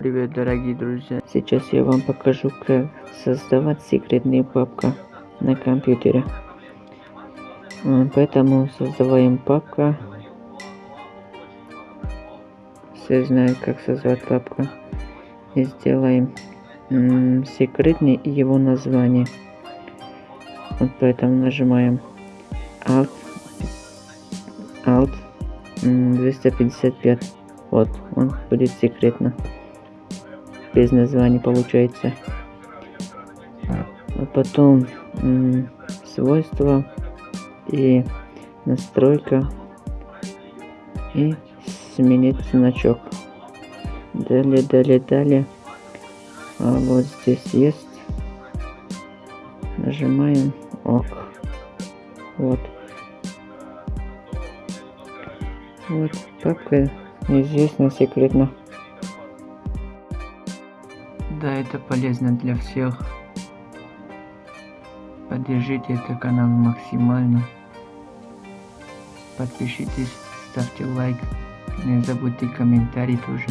Привет, дорогие друзья! Сейчас я вам покажу, как создавать секретную папку на компьютере. Поэтому создаваем папку. Все знают, как создать папку. И сделаем секретный его название. Вот поэтому нажимаем Alt, Alt 255. Вот, он будет секретно. Без названия получается. А потом свойства и настройка и сменить значок. Далее, далее, далее. А вот здесь есть. Нажимаем ок. Вот. Вот, папка неизвестно секретно. Да, это полезно для всех. Поддержите этот канал максимально. Подпишитесь, ставьте лайк. Не забудьте комментарий тоже.